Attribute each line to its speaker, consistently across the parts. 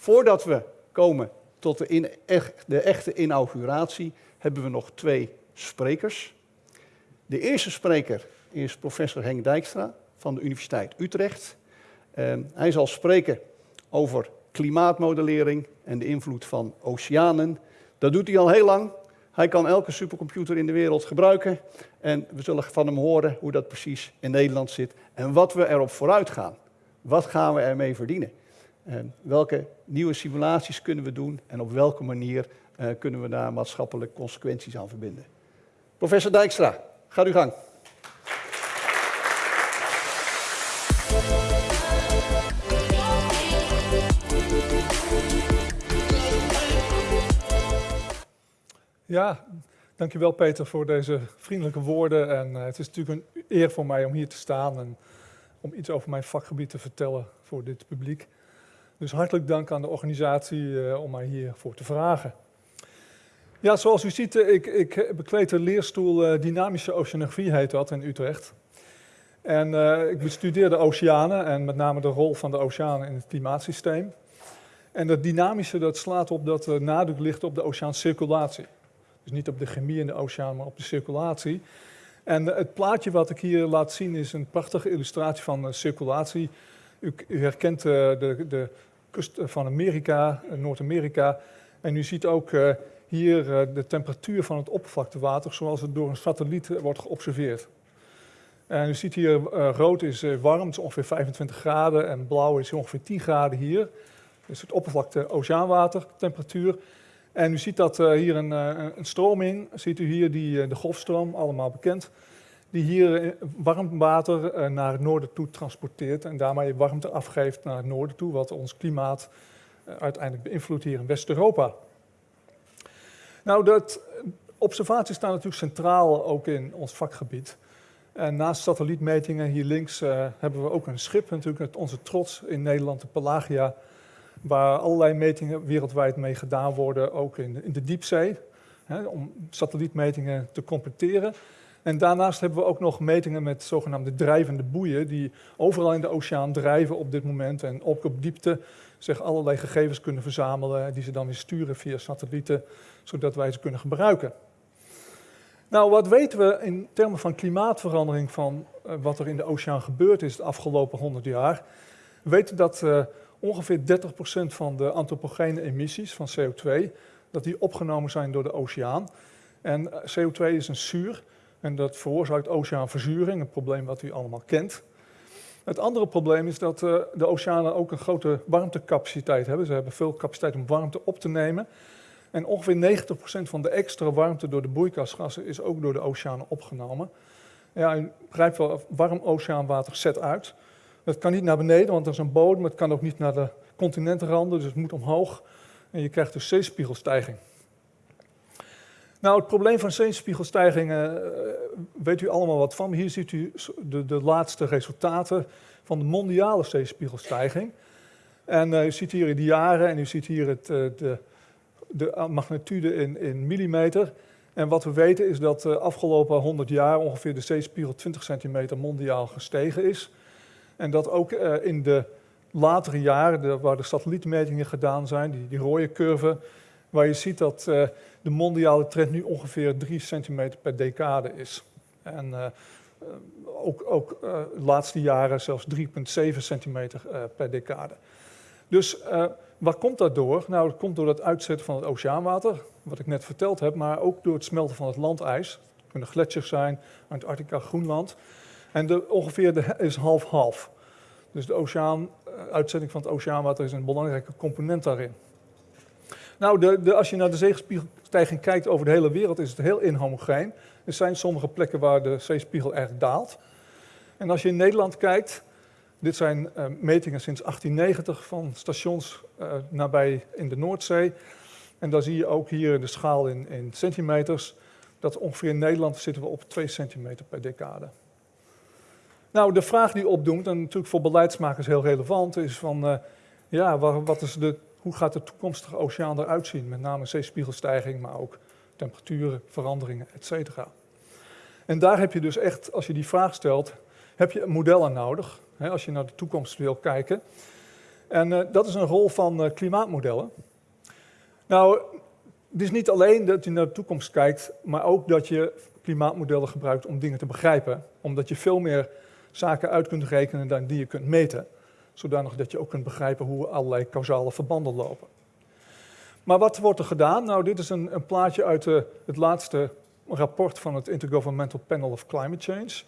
Speaker 1: Voordat we komen tot de, in, de echte inauguratie, hebben we nog twee sprekers. De eerste spreker is professor Henk Dijkstra van de Universiteit Utrecht. Ehm, hij zal spreken over klimaatmodellering en de invloed van oceanen. Dat doet hij al heel lang. Hij kan elke supercomputer in de wereld gebruiken. En we zullen van hem horen hoe dat precies in Nederland zit en wat we erop vooruit gaan. Wat gaan we ermee verdienen? Welke nieuwe simulaties kunnen we doen en op welke manier uh, kunnen we daar maatschappelijke consequenties aan verbinden? Professor Dijkstra, ga uw gang.
Speaker 2: Ja, dankjewel Peter voor deze vriendelijke woorden. En uh, het is natuurlijk een eer voor mij om hier te staan en om iets over mijn vakgebied te vertellen voor dit publiek. Dus hartelijk dank aan de organisatie uh, om mij hiervoor te vragen. Ja, zoals u ziet, ik, ik bekleed de leerstoel uh, Dynamische Oceanografie, heet dat, in Utrecht. En ik bestudeer de oceanen en met name de rol van de oceanen in het klimaatsysteem. En dat dynamische dat slaat op dat er nadruk ligt op de oceaancirculatie. Dus niet op de chemie in de oceaan, maar op de circulatie. En het plaatje wat ik hier laat zien is een prachtige illustratie van circulatie. U, u herkent de, de, de, kust van Amerika, Noord-Amerika. En u ziet ook uh, hier de temperatuur van het oppervlaktewater zoals het door een satelliet wordt geobserveerd. En u ziet hier, rood is warm, het is ongeveer 25 graden en blauw is ongeveer 10 graden hier. Dus het oppervlakte oceaanwater, temperatuur. En u ziet dat hier een, een, stroming, ziet u hier die, de golfstroom, allemaal bekend, die hier warm water naar het noorden toe transporteert en daarmee warmte afgeeft naar het noorden toe, wat ons klimaat uiteindelijk beïnvloedt hier in West-Europa. Nou, dat observaties staan natuurlijk centraal ook in ons vakgebied. En naast satellietmetingen hier links hebben we ook een schip, natuurlijk onze trots in Nederland, de Pelagia, waar allerlei metingen wereldwijd mee gedaan worden, ook in de, in de diepzee, hè, om satellietmetingen te completeren. En daarnaast hebben we ook nog metingen met zogenaamde drijvende boeien, die overal in de oceaan drijven op dit moment en ook op diepte zich allerlei gegevens kunnen verzamelen, die ze dan weer sturen via satellieten, zodat wij ze kunnen gebruiken. Nou, wat weten we in termen van klimaatverandering van uh, wat er in de oceaan gebeurd is de afgelopen 100 jaar? We weten dat uh, ongeveer 30% van de antropogene emissies van CO2, dat die opgenomen zijn door de oceaan. En eh, CO2 is een zuur en dat veroorzaakt oceaanverzuring, een probleem wat u allemaal kent. Het andere probleem is dat uh, de oceanen ook een grote warmtecapaciteit hebben. Ze hebben veel capaciteit om warmte op te nemen. En ongeveer 90% van de extra warmte door de broeikasgassen is ook door de oceanen opgenomen. Ja, u begrijpt wel, warm oceaanwater zet uit. Het kan niet naar beneden, want er is een bodem. Het kan ook niet naar de continentenranden, dus het moet omhoog. En je krijgt dus zeespiegelstijging. Nou, het probleem van zeespiegelstijgingen uh, weet u allemaal wat van. Hier ziet u de, de laatste resultaten van de mondiale zeespiegelstijging. En uh, u ziet hier de jaren en u ziet hier het, uh, de, de magnitude in, in millimeter. En wat we weten is dat de afgelopen 100 jaar ongeveer de zeespiegel 20 centimeter mondiaal gestegen is. En dat ook in de latere jaren, waar de satellietmetingen gedaan zijn, die, die rode curve, waar je ziet dat de mondiale trend nu ongeveer 3 centimeter per decade is. En uh, ook, ook de laatste jaren zelfs 3,7 centimeter per decade. Dus waar komt dat door? Nou, het komt door het uitzetten van het oceaanwater, wat ik net verteld heb, maar ook door het smelten van het landijs. Het kunnen gletsjers zijn, Antarctica, Groenland. En de, ongeveer is half-half. Dus de oceaan, eh, uitzetting van het oceaanwater is een belangrijke component daarin. Nou, de, de, als je naar de zeespiegelstijging kijkt over de hele wereld, is het heel inhomogeen. Er zijn sommige plekken waar de zeespiegel erg daalt. En als je in Nederland kijkt, dit zijn uh, metingen sinds 1890 van stations uh, nabij in de Noordzee. En dan zie je ook hier de schaal in, in centimeters, dat ongeveer in Nederland zitten we op 2 centimeter per decade. Nou, de vraag die opdoemt, en natuurlijk voor beleidsmakers heel relevant, is van, uh, ja, wat is de, hoe gaat de toekomstige oceaan eruit zien? Met name zeespiegelstijging, maar ook temperaturen, veranderingen, et cetera. En daar heb je dus echt, als je die vraag stelt, heb je modellen nodig, hè, als je naar de toekomst wil kijken. En uh, dat is een rol van uh, klimaatmodellen. Nou, het is niet alleen dat je naar de toekomst kijkt, maar ook dat je klimaatmodellen gebruikt om dingen te begrijpen. Omdat je veel meer zaken uit kunt rekenen dan die je kunt meten. Zodanig dat je ook kunt begrijpen hoe allerlei causale verbanden lopen. Maar wat wordt er gedaan? Nou, dit is een, een plaatje uit de, het laatste rapport van het Intergovernmental Panel of Climate Change.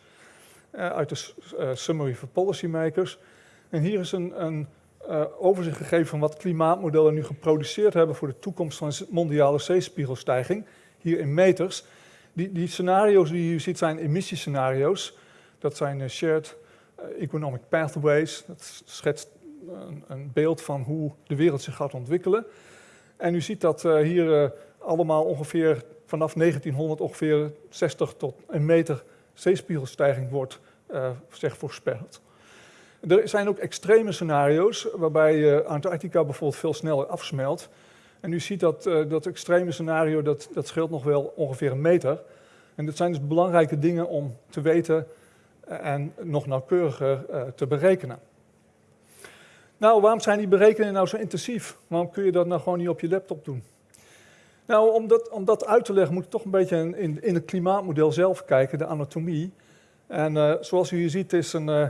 Speaker 2: Uh, uit de uh, Summary for Policymakers. En hier is een, een uh, overzicht gegeven van wat klimaatmodellen nu geproduceerd hebben voor de toekomst van mondiale zeespiegelstijging. Hier in meters. Die, die scenario's die je ziet zijn emissiescenario's. Dat zijn shared economic pathways. Dat schetst een, een, beeld van hoe de wereld zich gaat ontwikkelen. En u ziet dat hier allemaal ongeveer vanaf 1900 ongeveer 60 tot een meter zeespiegelstijging wordt uh, voorspeld. Er zijn ook extreme scenario's waarbij Antarctica bijvoorbeeld veel sneller afsmelt. En u ziet dat dat extreme scenario, dat, dat scheelt nog wel ongeveer een meter. En dat zijn dus belangrijke dingen om te weten en nog nauwkeuriger te berekenen. Nou, waarom zijn die berekeningen nou zo intensief? Waarom kun je dat nou gewoon niet op je laptop doen? Nou, om dat, om dat uit te leggen moet ik toch een beetje in, in het klimaatmodel zelf kijken, de anatomie. En uh, zoals u hier ziet is een, uh,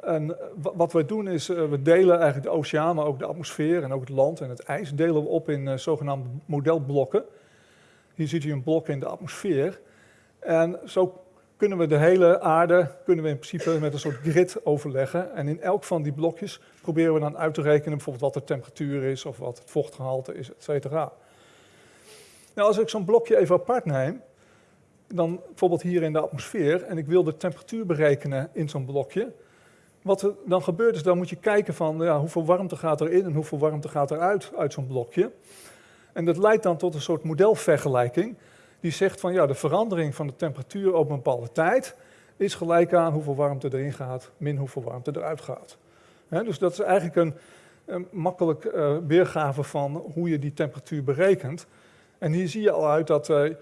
Speaker 2: een, wat we doen is, we delen eigenlijk de oceaan, maar ook de atmosfeer en ook het land en het ijs, delen we op in zogenaamde modelblokken. Hier ziet u een blok in de atmosfeer. En zo kunnen we de hele aarde, kunnen we in principe met een soort grid overleggen. En in elk van die blokjes proberen we dan uit te rekenen bijvoorbeeld wat de temperatuur is of wat het vochtgehalte is, et cetera. Nou, als ik zo'n blokje even apart neem, dan bijvoorbeeld hier in de atmosfeer, en ik wil de temperatuur berekenen in zo'n blokje, wat er dan gebeurt is, dan moet je kijken van ja, hoeveel warmte gaat er in en hoeveel warmte gaat er uit, uit zo'n blokje. En dat leidt dan tot een soort modelvergelijking, die zegt van ja, de verandering van de temperatuur op een bepaalde tijd is gelijk aan hoeveel warmte erin gaat, min hoeveel warmte eruit gaat. dus dat is eigenlijk een, een makkelijk uh, weergave van hoe je die temperatuur berekent. En hier zie je al uit dat uh,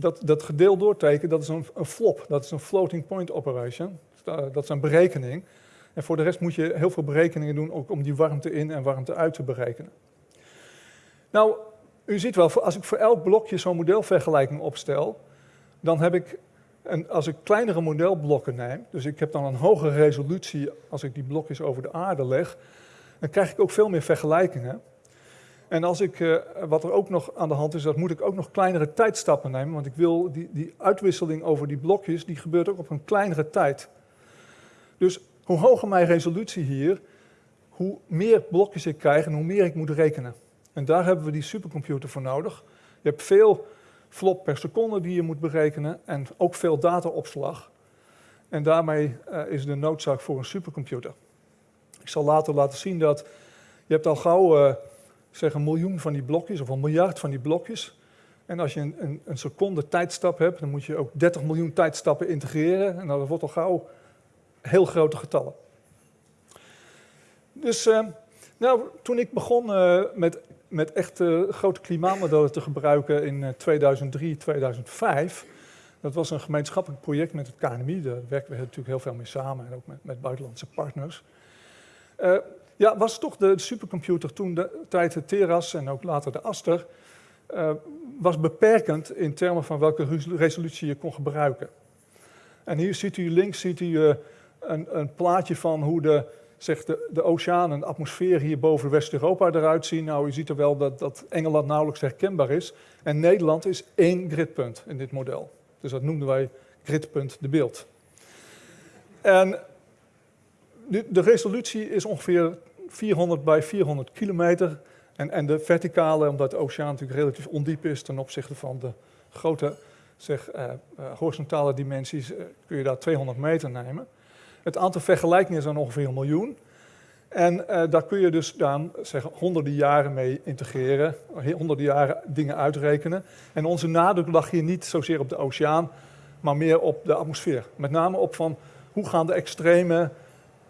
Speaker 2: dat, dat gedeeld doorteken, dat is een, een, flop. Dat is een floating point operation. Dat is een berekening. En voor de rest moet je heel veel berekeningen doen ook om die warmte in en warmte uit te berekenen. Nou, u ziet wel, als ik voor elk blokje zo'n modelvergelijking opstel, dan heb ik, een, als ik kleinere modelblokken neem, dus ik heb dan een hogere resolutie als ik die blokjes over de aarde leg, dan krijg ik ook veel meer vergelijkingen. En als ik, uh, wat er ook nog aan de hand is, dat moet ik ook nog kleinere tijdstappen nemen. Want ik wil die, die uitwisseling over die blokjes, die gebeurt ook op een kleinere tijd. Dus hoe hoger mijn resolutie hier, hoe meer blokjes ik krijg en hoe meer ik moet rekenen. En daar hebben we die supercomputer voor nodig. Je hebt veel flop per seconde die je moet berekenen en ook veel dataopslag. En daarmee uh, is de noodzaak voor een supercomputer. Ik zal later laten zien dat je hebt al gauw... Uh, zeg een miljoen van die blokjes of een miljard van die blokjes. En als je een, een, een, seconde tijdstap hebt, dan moet je ook 30 miljoen tijdstappen integreren. En dat wordt al gauw heel grote getallen. Dus uh, nou, toen ik begon met, met echt grote klimaatmodellen te gebruiken in 2003, 2005... Dat was een gemeenschappelijk project met het KNMI. Daar werken we natuurlijk heel veel mee samen en ook met, met buitenlandse partners. Ja, was toch de supercomputer toen de tijd de Teras en ook later de Aster, uh, was beperkend in termen van welke resolutie je kon gebruiken. En hier ziet u links ziet u, een, een, plaatje van hoe de, zeg de, de oceaan en de atmosfeer hier boven West-Europa eruit zien. Nou, u ziet er wel dat, dat Engeland nauwelijks herkenbaar is. En Nederland is één gridpunt in dit model. Dus dat noemden wij gridpunt de beeld. En de resolutie is ongeveer 400 bij 400 kilometer. En, en de verticale, omdat de oceaan natuurlijk relatief ondiep is ten opzichte van de grote zeg, uh, uh, horizontale dimensies, uh, kun je daar 200 meter nemen. Het aantal vergelijkingen dan ongeveer een miljoen. En daar kun je dus dan zeg, honderden jaren mee integreren, honderden jaren dingen uitrekenen. En onze nadruk lag hier niet zozeer op de oceaan, maar meer op de atmosfeer. Met name op van hoe gaan de extreme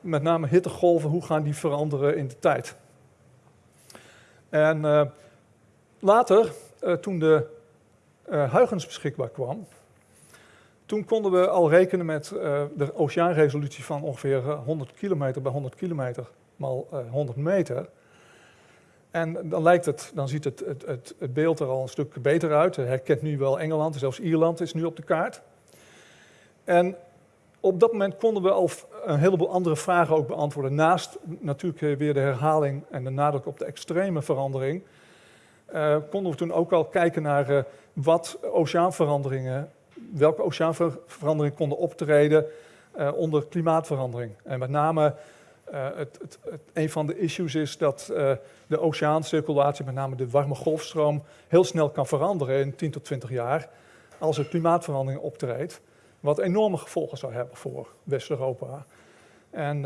Speaker 2: met name hittegolven, hoe gaan die veranderen in de tijd. En uh, later, uh, toen de Huygens beschikbaar kwam, toen konden we al rekenen met de oceaanresolutie van ongeveer 100 kilometer bij 100 kilometer mal 100 meter. En dan, lijkt het, dan ziet het, het, het, beeld er al een stuk beter uit. Je herkent nu wel Engeland, zelfs Ierland is nu op de kaart. En op dat moment konden we al een heleboel andere vragen ook beantwoorden. Naast natuurlijk weer de herhaling en de nadruk op de extreme verandering, konden we toen ook al kijken naar wat oceaanveranderingen, welke oceaanveranderingen konden optreden uh, onder klimaatverandering. En met name het, het, het, een van de issues is dat de oceaancirculatie, met name de warme golfstroom, heel snel kan veranderen in 10 tot 20 jaar als er klimaatverandering optreedt. Wat enorme gevolgen zou hebben voor West-Europa. En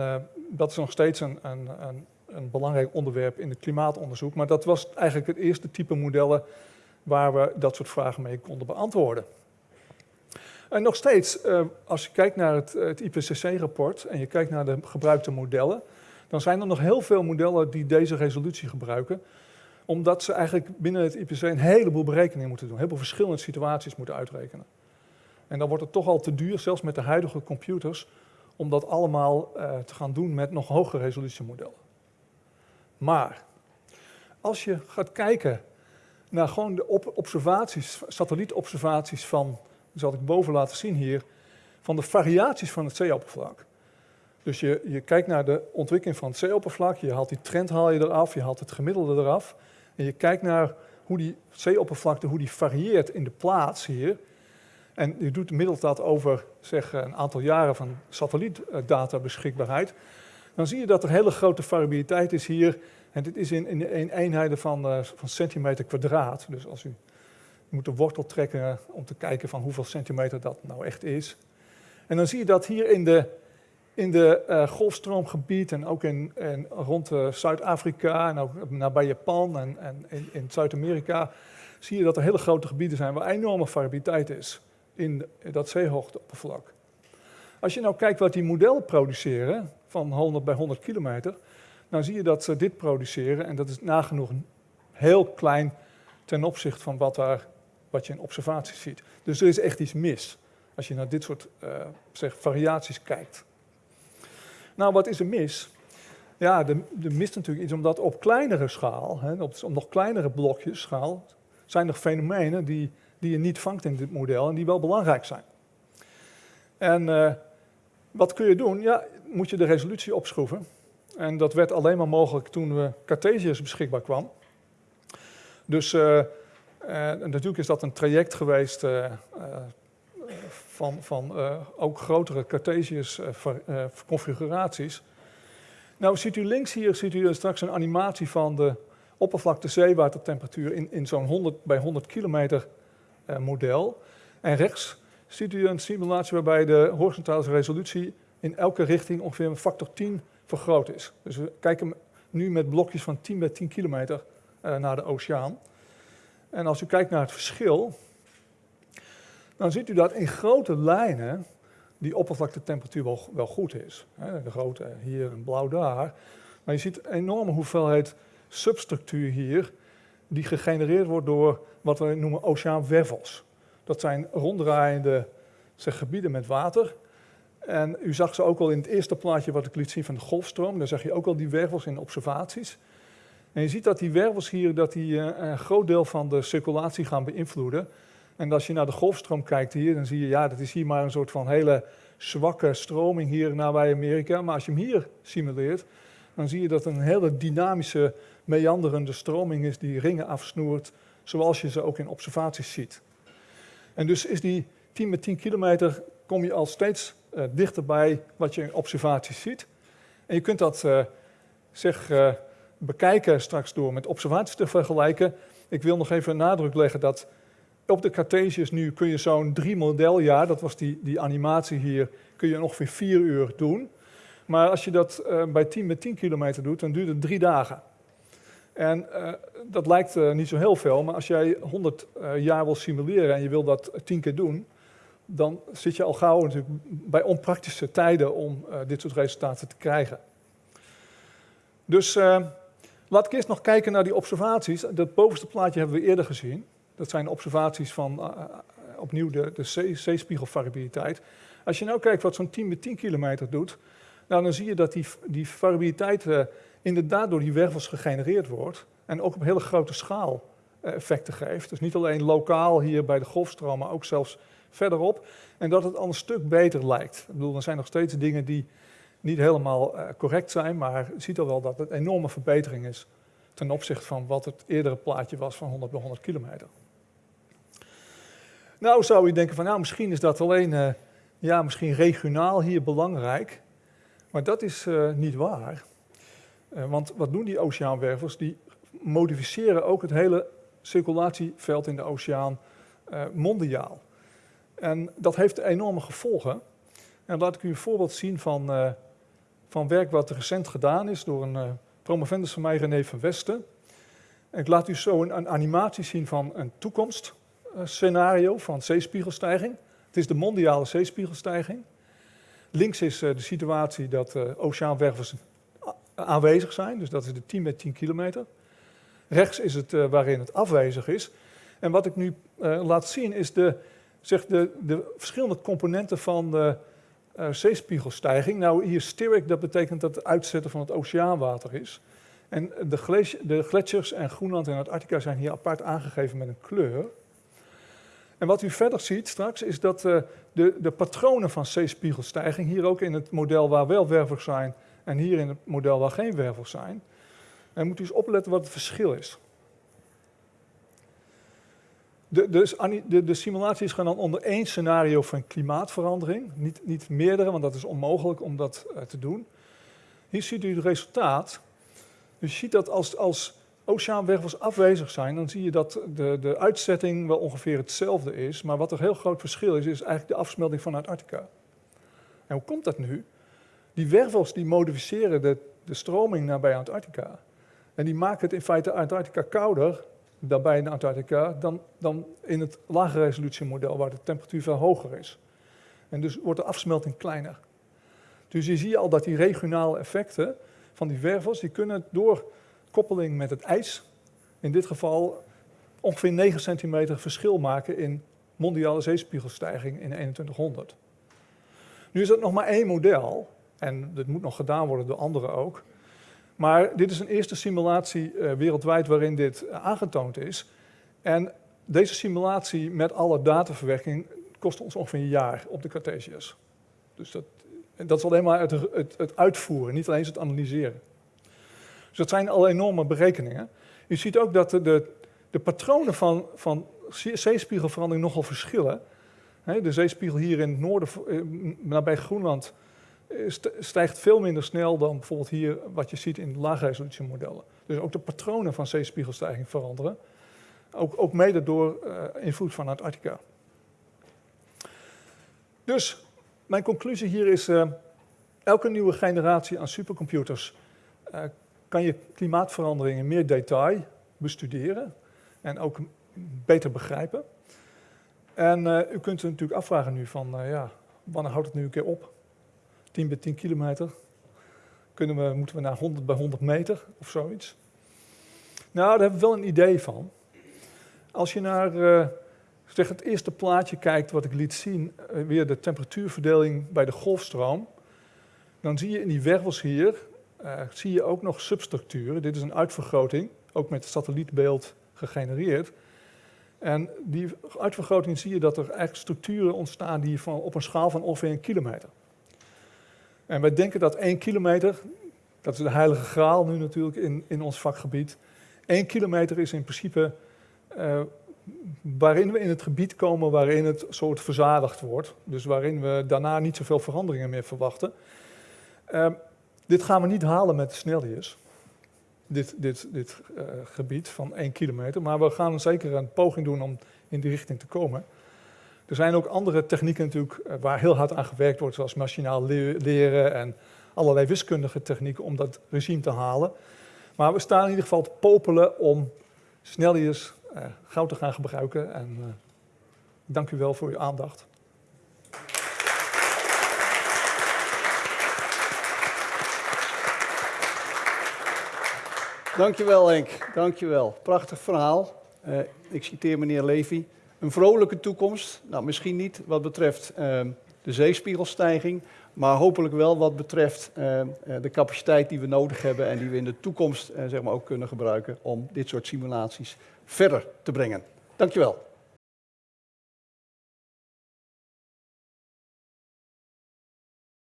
Speaker 2: dat is nog steeds een, een, een, een, belangrijk onderwerp in het klimaatonderzoek. Maar dat was eigenlijk het eerste type modellen waar we dat soort vragen mee konden beantwoorden. En nog steeds, uh, als je kijkt naar het, het IPCC-rapport en je kijkt naar de gebruikte modellen, dan zijn er nog heel veel modellen die deze resolutie gebruiken omdat ze eigenlijk binnen het IPCC een heleboel berekeningen moeten doen, een heleboel verschillende situaties moeten uitrekenen. En dan wordt het toch al te duur, zelfs met de huidige computers, om dat allemaal uh, te gaan doen met nog hogere resolutiemodellen. Maar als je gaat kijken naar gewoon de observaties, satellietobservaties van, zal ik boven laten zien hier, van de variaties van het zeeoppervlak. Dus je, je kijkt naar de ontwikkeling van het zeeoppervlak, je haalt die trend haal je eraf, je haalt het gemiddelde eraf. En je kijkt naar hoe die zeeoppervlakte hoe die varieert in de plaats hier. En u doet middels dat over zeg, een aantal jaren van satellietdata beschikbaarheid. Dan zie je dat er hele grote variabiliteit is hier. En dit is in, in, eenheden van, uh, van centimeter kwadraat. Dus als u moet de wortel trekken om te kijken van hoeveel centimeter dat nou echt is. En dan zie je dat hier in de, in de uh, golfstroomgebied en ook in, rond uh, Zuid-Afrika en ook nabij Japan en, en in, in Zuid-Amerika zie je dat er hele grote gebieden zijn waar enorme variabiliteit is in dat zeehoogteoppervlak. Als je nou kijkt wat die modellen produceren, van 100 bij 100 kilometer, dan zie je dat ze dit produceren en dat is nagenoeg heel klein ten opzichte van wat, daar, wat je in observaties ziet. Dus er is echt iets mis als je naar dit soort uh, zeg, variaties kijkt. Nou, wat is er mis? Ja, er, er mist natuurlijk iets omdat op kleinere schaal, hè, op, nog kleinere blokjes schaal, zijn er fenomenen die die je niet vangt in dit model en die wel belangrijk zijn. En uh, wat kun je doen? Ja, moet je de resolutie opschroeven. En dat werd alleen maar mogelijk toen we Cartesius beschikbaar kwam. Dus uh, uh, natuurlijk is dat een traject geweest van, van ook grotere Cartesius configuraties. Nou, ziet u links hier ziet u straks een animatie van de oppervlakte zeewatertemperatuur in, in zo'n 100 bij 100 kilometer model. En rechts ziet u een simulatie waarbij de horizontale resolutie in elke richting ongeveer een factor 10 vergroot is. Dus we kijken nu met blokjes van 10 bij 10 kilometer naar de oceaan. En als u kijkt naar het verschil, dan ziet u dat in grote lijnen die oppervlaktetemperatuur wel, wel goed is. De grote hier en blauw daar. Maar je ziet een enorme hoeveelheid substructuur hier die gegenereerd wordt door wat we noemen oceaanwervels. Dat zijn ronddraaiende gebieden met water. En u zag ze ook al in het eerste plaatje wat ik liet zien van de golfstroom. Daar zag je ook al die wervels in observaties. En je ziet dat die wervels hier dat die, uh, een groot deel van de circulatie gaan beïnvloeden. En als je naar de golfstroom kijkt hier, dan zie je, ja, dat is hier maar een soort van hele zwakke stroming hier nabij Amerika. Maar als je hem hier simuleert, dan zie je dat een hele dynamische, meanderende stroming is die ringen afsnoert, zoals je ze ook in observaties ziet. En dus is die 10 met 10 kilometer, kom je al steeds uh, dichterbij wat je in observaties ziet. En je kunt dat uh, zeg, bekijken straks door met observaties te vergelijken. Ik wil nog even nadruk leggen dat op de Cartesius nu kun je zo'n drie modeljaar, dat was die, die animatie hier, kun je ongeveer vier uur doen. Maar als je dat uh, bij 10 met 10 kilometer doet, dan duurt het drie dagen. En uh, dat lijkt uh, niet zo heel veel, maar als jij 100 jaar wil simuleren en je wil dat 10 keer doen, dan zit je al gauw natuurlijk bij onpraktische tijden om dit soort resultaten te krijgen. Dus laat ik eerst nog kijken naar die observaties. Dat bovenste plaatje hebben we eerder gezien. Dat zijn observaties van opnieuw de, de zeespiegelvariabiliteit. Als je nou kijkt wat zo'n 10 met 10 kilometer doet, Nou, dan zie je dat die, die variabiliteit uh, inderdaad door die wervels gegenereerd wordt. En ook op hele grote schaal effecten geeft. Dus niet alleen lokaal hier bij de golfstroom, maar ook zelfs verderop. En dat het al een stuk beter lijkt. Ik bedoel, er zijn nog steeds dingen die niet helemaal uh, correct zijn, maar je ziet al wel dat het een enorme verbetering is ten opzichte van wat het eerdere plaatje was van 100 bij 100 kilometer. Nou zou je denken van, nou misschien is dat alleen, uh, ja misschien regionaal hier belangrijk, maar dat is uh, niet waar. want wat doen die oceaanwervels? Die modificeren ook het hele circulatieveld in de oceaan mondiaal. En dat heeft enorme gevolgen. En laat ik u een voorbeeld zien van, van werk wat recent gedaan is door een uh, promovendus van mij, René van Westen. En ik laat u zo een, een animatie zien van een toekomstscenario van zeespiegelstijging. Het is de mondiale zeespiegelstijging. Links is uh, de situatie dat oceaanwervels aanwezig zijn, dus dat is de 10 met 10 kilometer. Rechts is het waarin het afwezig is. En wat ik nu laat zien is de, zeg de, de verschillende componenten van de uh, zeespiegelstijging. Nou, hier steric, dat betekent dat het uitzetten van het oceaanwater is. En de, de gletsjers en Groenland en Antarctica zijn hier apart aangegeven met een kleur. En wat u verder ziet straks is dat uh, de, de patronen van zeespiegelstijging, hier ook in het model waar wel wervels zijn en hier in het model waar geen wervels zijn. En moet u eens opletten wat het verschil is. De, dus de, de, simulatie is gedaan onder één scenario van klimaatverandering, niet, niet meerdere, want dat is onmogelijk om dat uh, te doen. Hier ziet u het resultaat. Dus je ziet dat als, als oceaanwervels afwezig zijn, dan zie je dat de, de uitzetting wel ongeveer hetzelfde is. Maar wat er heel groot verschil is, is eigenlijk de afsmelting van Antarctica. En hoe komt dat nu? Die wervels die modificeren de, de stroming naar bij Antarctica. En die maken het in feite Antarctica kouder daarbij in Antarctica dan, dan in het lage resolutiemodel waar de temperatuur veel hoger is. En dus wordt de afsmelting kleiner. Dus je ziet al dat die regionale effecten van die wervels, die kunnen door koppeling met het ijs, in dit geval ongeveer 9 centimeter verschil maken in mondiale zeespiegelstijging in 2100. Nu is dat nog maar één model, en dat moet nog gedaan worden door anderen ook. Maar dit is een eerste simulatie uh, wereldwijd waarin dit aangetoond is. En deze simulatie met alle dataverwerking kost ons ongeveer een jaar op de Cartesius. Dus dat, dat is alleen maar het, het, het, uitvoeren, niet alleen het analyseren. Dus dat zijn al enorme berekeningen. Je ziet ook dat de, de, de patronen van, van zeespiegelverandering nogal verschillen. de zeespiegel hier in het noorden, eh, nabij Groenland, stijgt veel minder snel dan bijvoorbeeld hier wat je ziet in laagresolutiemodellen. Dus ook de patronen van zeespiegelstijging veranderen. Ook, ook mede door uh, invloed van Antarctica. Dus mijn conclusie hier is, uh, elke nieuwe generatie aan supercomputers uh, kan je klimaatverandering in meer detail bestuderen en ook beter begrijpen. En u kunt natuurlijk afvragen nu van, ja, wanneer houdt het nu een keer op? 10 bij 10 kilometer. Kunnen we, moeten we naar 100 bij 100 meter of zoiets? Nou, daar hebben we wel een idee van. Als je naar uh, zeg het eerste plaatje kijkt wat ik liet zien, uh, weer de temperatuurverdeling bij de golfstroom, dan zie je in die wervels hier, uh, zie je ook nog substructuren. Dit is een uitvergroting, ook met satellietbeeld gegenereerd. En die uitvergroting zie je dat er eigenlijk structuren ontstaan die van, op een schaal van ongeveer een kilometer. En wij denken dat één kilometer, dat is de heilige graal nu natuurlijk in, in ons vakgebied, één kilometer is in principe uh, waarin we in het gebied komen waarin het soort verzadigd wordt. Dus waarin we daarna niet zoveel veranderingen meer verwachten. Uh, dit gaan we niet halen met snelheers, dit, dit, dit uh, gebied van één kilometer. Maar we gaan zeker een poging doen om in die richting te komen. Er zijn ook andere technieken natuurlijk eh, waar heel hard aan gewerkt wordt, zoals machinaal leren en allerlei wiskundige technieken om dat regime te halen. Maar we staan in ieder geval te popelen om sneljes uh, goud te gaan gebruiken. En uh, dank u wel voor uw aandacht.
Speaker 1: Dankjewel Henk, dankjewel. Prachtig verhaal. Ik citeer meneer Levy. Een vrolijke toekomst, nou misschien niet wat betreft uh, de zeespiegelstijging, Maar hopelijk wel wat betreft eh, eh, de capaciteit die we nodig hebben en die we in de toekomst eh, zeg maar ook kunnen gebruiken om dit soort simulaties verder te brengen. Dankjewel.